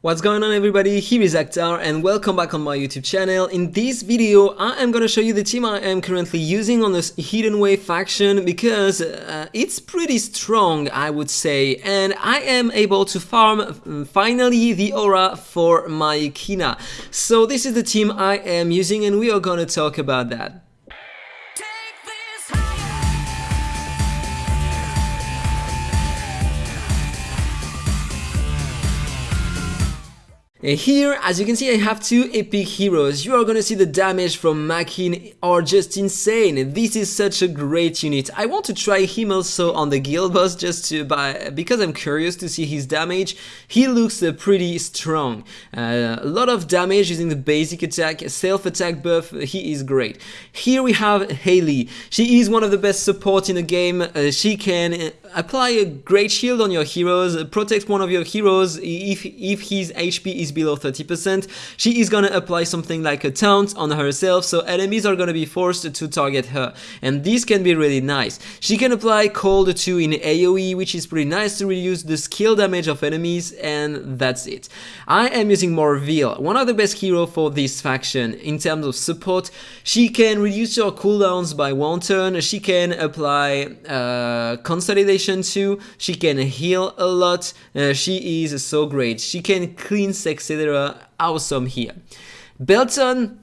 What's going on everybody, here is Akhtar and welcome back on my YouTube channel. In this video I am gonna show you the team I am currently using on this Hidden Wave faction because uh, it's pretty strong I would say and I am able to farm uh, finally the aura for my Kina. So this is the team I am using and we are gonna talk about that. Here, as you can see, I have two epic heroes. You are gonna see the damage from Makin are just insane. This is such a great unit. I want to try him also on the guild boss just to buy, because I'm curious to see his damage. He looks uh, pretty strong. Uh, a lot of damage using the basic attack, self-attack buff, he is great. Here we have Haley. She is one of the best support in the game. Uh, she can uh, apply a great shield on your heroes, uh, protect one of your heroes if, if his HP is below 30%, she is gonna apply something like a taunt on herself, so enemies are gonna be forced to target her. And this can be really nice. She can apply Cold 2 in AoE, which is pretty nice to reduce the skill damage of enemies, and that's it. I am using Morveal, one of the best hero for this faction. In terms of support, she can reduce your cooldowns by one turn, she can apply uh, Consolidation 2, she can heal a lot, uh, she is so great. She can clean etc. Awesome here. Belton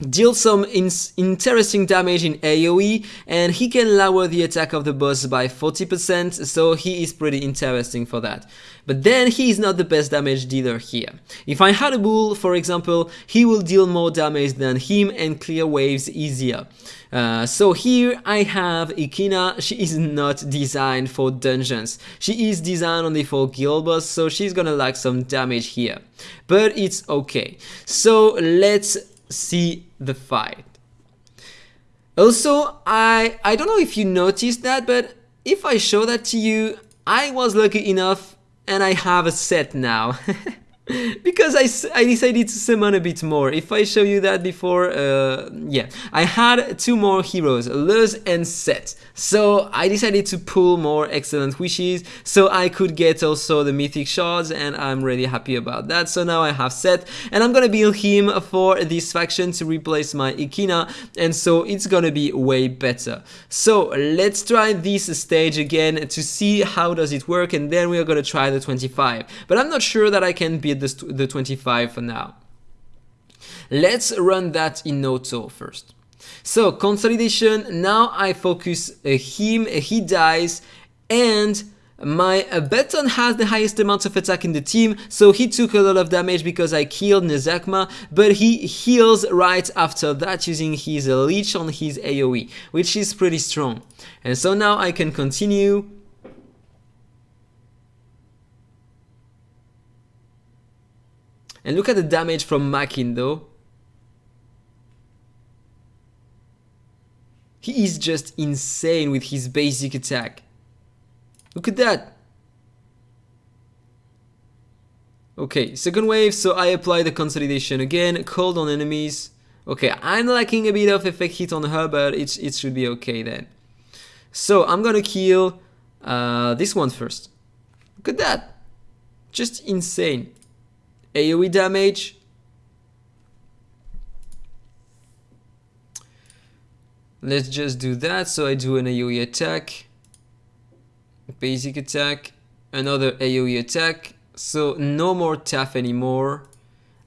deals some in interesting damage in AoE and he can lower the attack of the boss by 40% so he is pretty interesting for that. But then he is not the best damage dealer here. If I had a bull for example he will deal more damage than him and clear waves easier. Uh, so here I have Ikina, she is not designed for dungeons. She is designed only for guild boss so she's gonna lack some damage here. But it's okay. So let's see the fight. Also, I, I don't know if you noticed that, but if I show that to you, I was lucky enough and I have a set now. because I, I decided to summon a bit more. If I show you that before, uh, yeah, I had two more heroes, Luz and Set. So I decided to pull more excellent wishes so I could get also the mythic shards and I'm really happy about that. So now I have Set and I'm gonna build him for this faction to replace my Ikina and so it's gonna be way better. So let's try this stage again to see how does it work and then we are gonna try the 25. But I'm not sure that I can the, the 25 for now. Let's run that in auto first. So consolidation, now I focus uh, him, uh, he dies, and my Belton has the highest amount of attack in the team, so he took a lot of damage because I killed Nezakma, but he heals right after that using his leech on his AoE, which is pretty strong. And so now I can continue And look at the damage from Makin though. He is just insane with his basic attack. Look at that. Okay, second wave, so I apply the consolidation again, cold on enemies. Okay, I'm lacking a bit of effect hit on her, but it, it should be okay then. So I'm gonna kill uh, this one first. Look at that. Just insane. AoE damage. Let's just do that. So I do an AoE attack, basic attack, another AoE attack. So no more Taff anymore.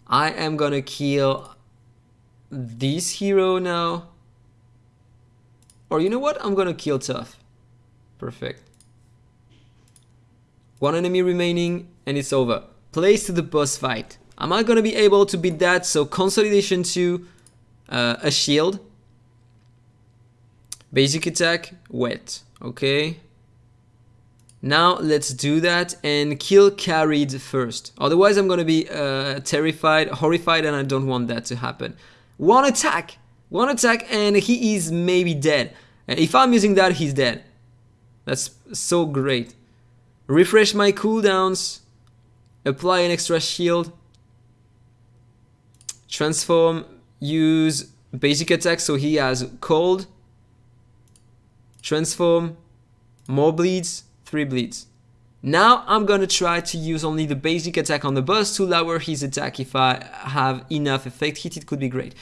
I am gonna kill this hero now. Or you know what? I'm gonna kill Taff. Perfect. One enemy remaining and it's over place to the boss fight. Am I gonna be able to beat that? So consolidation to uh, a shield. Basic attack, wet. Okay. Now let's do that and kill carried first. Otherwise I'm gonna be uh, terrified, horrified and I don't want that to happen. One attack! One attack and he is maybe dead. If I'm using that, he's dead. That's so great. Refresh my cooldowns apply an extra shield, transform, use basic attack so he has cold, transform, more bleeds, three bleeds. Now I'm gonna try to use only the basic attack on the boss to lower his attack if I have enough effect hit, it could be great.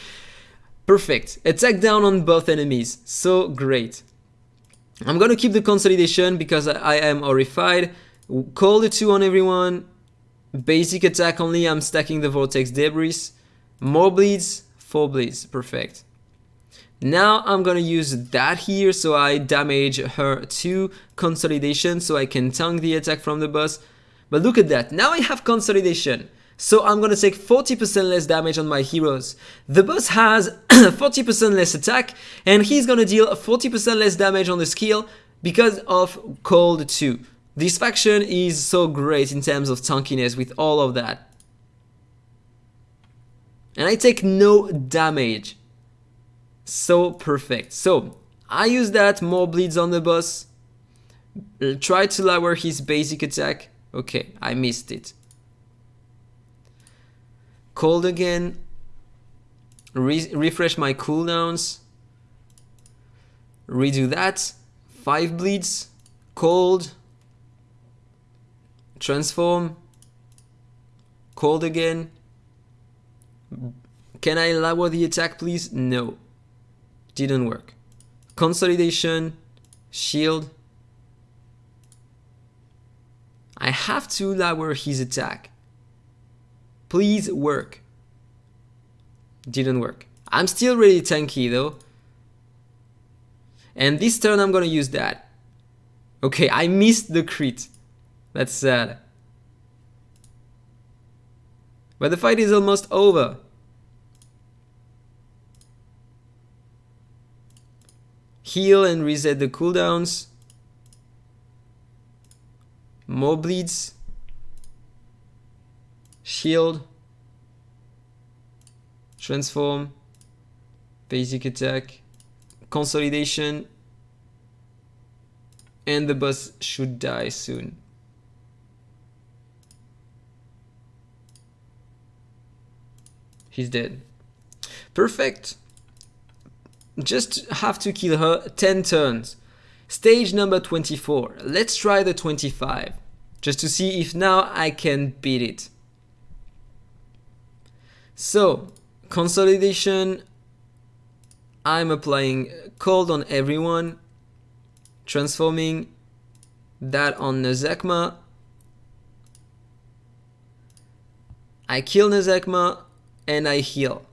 Perfect, attack down on both enemies, so great. I'm gonna keep the consolidation because I, am horrified. Call the 2 on everyone. Basic attack only, I'm stacking the vortex debris. More bleeds, 4 bleeds, perfect. Now I'm gonna use that here so I damage her to consolidation so I can tank the attack from the boss. But look at that, now I have consolidation. So I'm gonna take 40% less damage on my heroes. The boss has 40% less attack and he's gonna deal 40% less damage on the skill because of Cold 2. This faction is so great in terms of tankiness with all of that. And I take no damage. So perfect. So I use that, more bleeds on the boss. Try to lower his basic attack. Okay, I missed it. Cold again. Re refresh my cooldowns. Redo that. Five bleeds. Cold. Transform. Cold again. Can I lower the attack please? No didn't work. Consolidation, shield. I have to lower his attack. Please work. Didn't work. I'm still really tanky though. And this turn I'm gonna use that. Okay, I missed the crit. That's sad. But the fight is almost over. heal and reset the cooldowns. More bleeds. Shield. Transform. Basic attack. Consolidation. And the boss should die soon. He's dead. Perfect just have to kill her 10 turns. Stage number 24. Let's try the 25, just to see if now I can beat it. So, consolidation, I'm applying cold on everyone, transforming that on Nezekma. I kill Nezekma and I heal.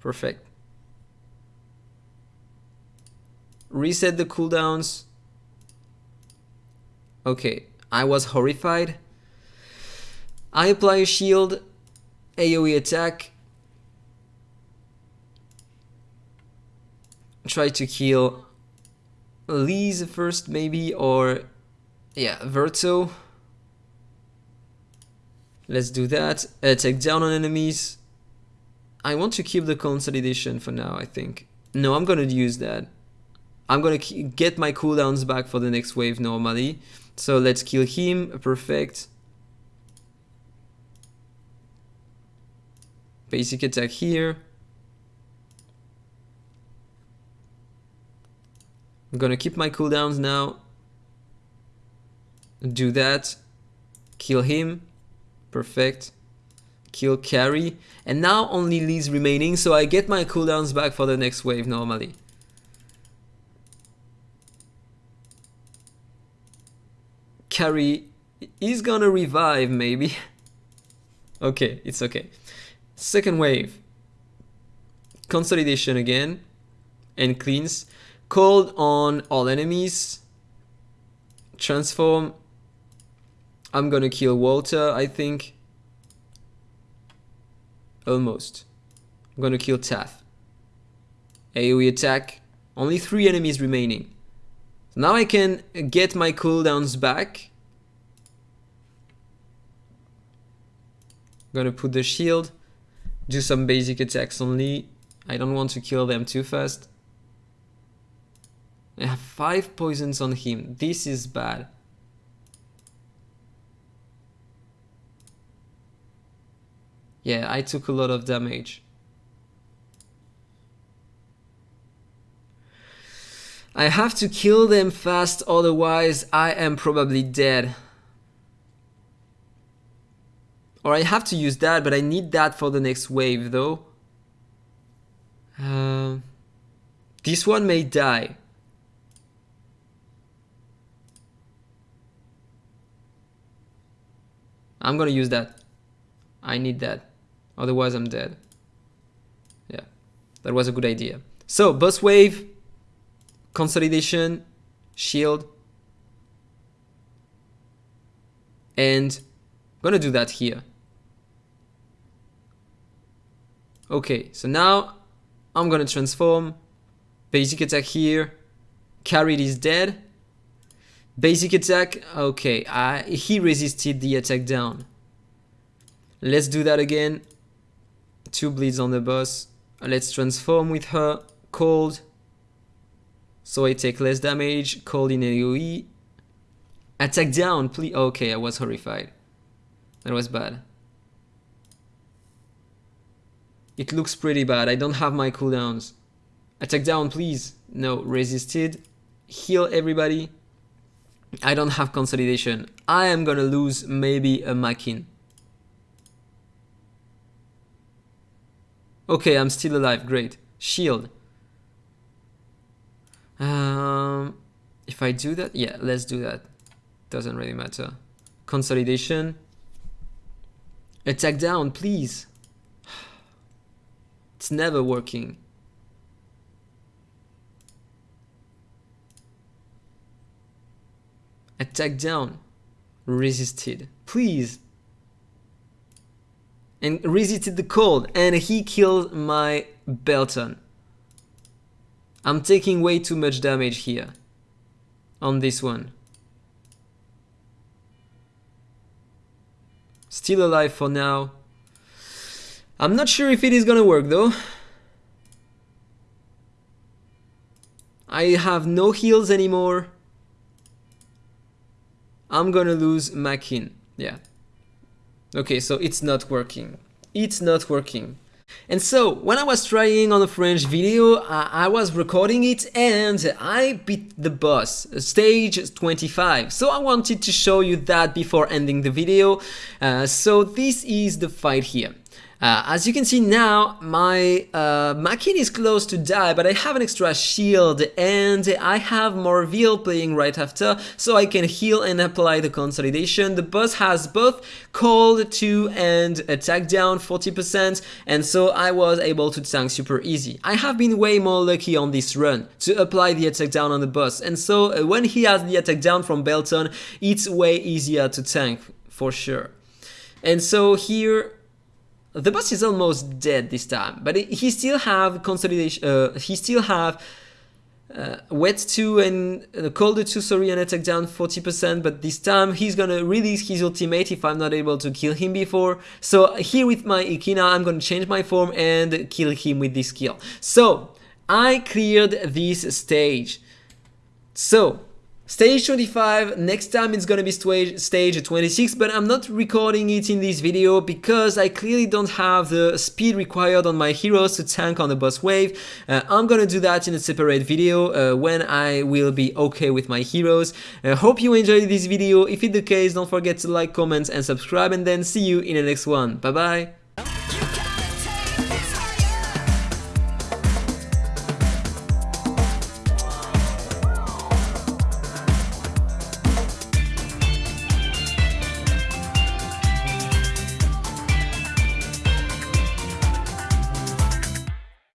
Perfect. reset the cooldowns. Okay, I was horrified. I apply a shield, AoE attack. Try to kill Lise first maybe, or yeah, Verto. Let's do that. Uh, take down on enemies. I want to keep the consolidation for now, I think. No, I'm gonna use that. I'm gonna get my cooldowns back for the next wave normally. So let's kill him, perfect. Basic attack here. I'm gonna keep my cooldowns now. Do that. Kill him. Perfect. Kill carry. And now only Lee's remaining, so I get my cooldowns back for the next wave normally. carry is gonna revive maybe. okay, it's okay. Second wave. Consolidation again and cleans. Called on all enemies. Transform. I'm gonna kill Walter, I think. Almost. I'm gonna kill Taff. AoE attack. Only three enemies remaining. So Now I can get my cooldowns back. I'm gonna put the shield, do some basic attacks only. I don't want to kill them too fast. I have 5 poisons on him. This is bad. Yeah, I took a lot of damage. I have to kill them fast, otherwise I am probably dead. Or I have to use that, but I need that for the next wave though. Uh, this one may die. I'm gonna use that. I need that. Otherwise I'm dead. Yeah, that was a good idea. So, boss wave, consolidation, shield, and I'm gonna do that here. Okay, so now I'm gonna transform, basic attack here, carried is dead, basic attack, okay, uh, he resisted the attack down. Let's do that again, two bleeds on the boss, let's transform with her, cold, so I take less damage, cold in AoE, attack down, please, okay, I was horrified, that was bad. It looks pretty bad. I don't have my cooldowns. Attack down, please. No, resisted. Heal everybody. I don't have consolidation. I am gonna lose maybe a Makin. Okay, I'm still alive. Great. Shield. Um, if I do that, yeah, let's do that. Doesn't really matter. Consolidation. Attack down, please. It's never working. Attack down. Resisted. Please. And resisted the cold. And he killed my Belton. I'm taking way too much damage here. On this one. Still alive for now. I'm not sure if it is gonna work though. I have no heals anymore. I'm gonna lose Makin. Yeah. Okay, so it's not working. It's not working. And so, when I was trying on a French video, uh, I was recording it and I beat the boss, stage 25. So I wanted to show you that before ending the video. Uh, so this is the fight here. Uh, as you can see now, my uh, Makin is close to die, but I have an extra shield and I have Morville playing right after, so I can heal and apply the consolidation. The boss has both cold 2 and attack down 40%, and so I was able to tank super easy. I have been way more lucky on this run to apply the attack down on the boss, and so uh, when he has the attack down from Belton, it's way easier to tank, for sure. And so here the boss is almost dead this time, but he still have consolidation. Uh, he still have uh, wet 2 and uh, cold 2 sorry and attack down 40% but this time he's gonna release his ultimate if I'm not able to kill him before so here with my Ikina I'm gonna change my form and kill him with this skill so I cleared this stage so Stage 25, next time it's gonna be stage 26, but I'm not recording it in this video because I clearly don't have the speed required on my heroes to tank on the boss wave. Uh, I'm gonna do that in a separate video uh, when I will be okay with my heroes. I hope you enjoyed this video. If it's the case, don't forget to like, comment and subscribe and then see you in the next one. Bye bye!